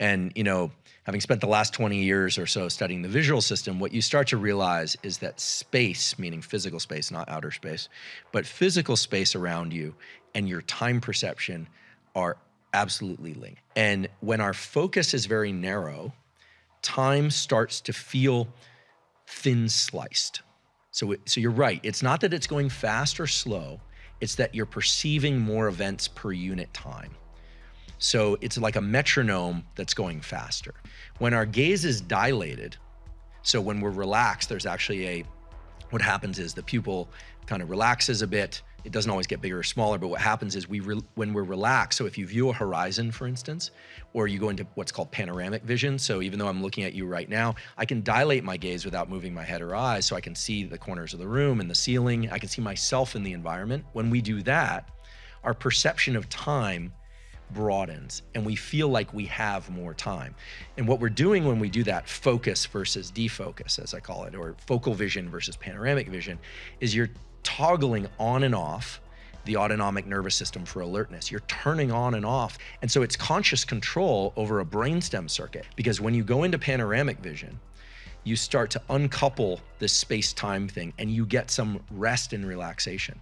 And, you know, having spent the last 20 years or so studying the visual system, what you start to realize is that space, meaning physical space, not outer space, but physical space around you and your time perception are absolutely linked. And when our focus is very narrow, time starts to feel thin sliced. So, so you're right. It's not that it's going fast or slow. It's that you're perceiving more events per unit time. So it's like a metronome that's going faster. When our gaze is dilated, so when we're relaxed, there's actually a, what happens is the pupil kind of relaxes a bit. It doesn't always get bigger or smaller, but what happens is we, when we're relaxed, so if you view a horizon, for instance, or you go into what's called panoramic vision, so even though I'm looking at you right now, I can dilate my gaze without moving my head or eyes, so I can see the corners of the room and the ceiling. I can see myself in the environment. When we do that, our perception of time broadens and we feel like we have more time. And what we're doing when we do that focus versus defocus, as I call it, or focal vision versus panoramic vision, is you're toggling on and off the autonomic nervous system for alertness. You're turning on and off. And so it's conscious control over a brainstem circuit because when you go into panoramic vision, you start to uncouple this space time thing and you get some rest and relaxation.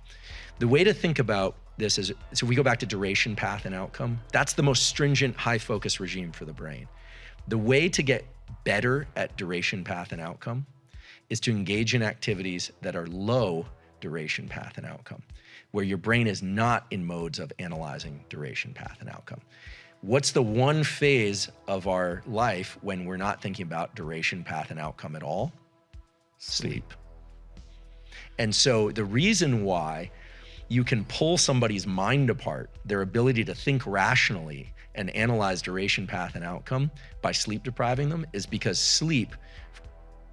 The way to think about this is, so we go back to duration, path, and outcome. That's the most stringent high focus regime for the brain. The way to get better at duration, path, and outcome is to engage in activities that are low duration, path, and outcome, where your brain is not in modes of analyzing duration, path, and outcome. What's the one phase of our life when we're not thinking about duration, path, and outcome at all? Sleep. And so the reason why you can pull somebody's mind apart, their ability to think rationally and analyze duration, path, and outcome by sleep depriving them is because sleep,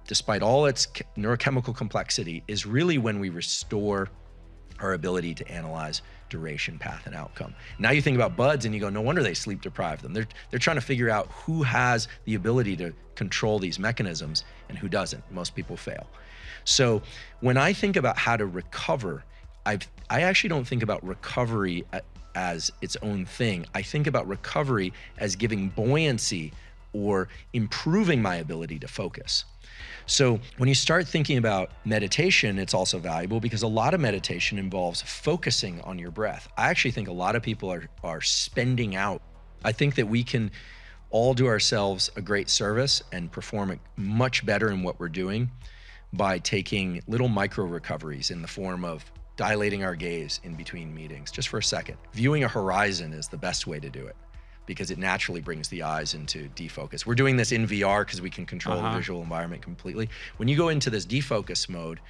despite all its neurochemical complexity, is really when we restore our ability to analyze duration, path, and outcome. Now you think about BUD/S and you go, no wonder they sleep deprive them. They're, they're trying to figure out who has the ability to control these mechanisms and who doesn't. Most people fail. So when I think about how to recover I've, I actually don't think about recovery as its own thing. I think about recovery as giving buoyancy or improving my ability to focus. So when you start thinking about meditation, it's also valuable because a lot of meditation involves focusing on your breath. I actually think a lot of people are, are spending out. I think that we can all do ourselves a great service and perform much better in what we're doing by taking little micro recoveries in the form of dilating our gaze in between meetings just for a second. Viewing a horizon is the best way to do it because it naturally brings the eyes into defocus. We're doing this in VR because we can control uh -huh. the uh-huh. visual environment completely. When you go into this defocus mode,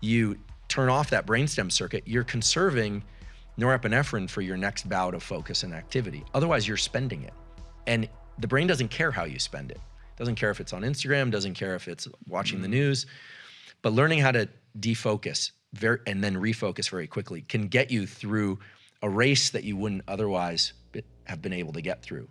you turn off that brainstem circuit, you're conserving norepinephrine for your next bout of focus and activity. Otherwise, you're spending it. And the brain doesn't care how you spend it. Doesn't care if it's on Instagram, doesn't care if it's watching mm the news. But learning how to defocus very, and then refocus very quickly can get you through a race that you wouldn't otherwise have been able to get through.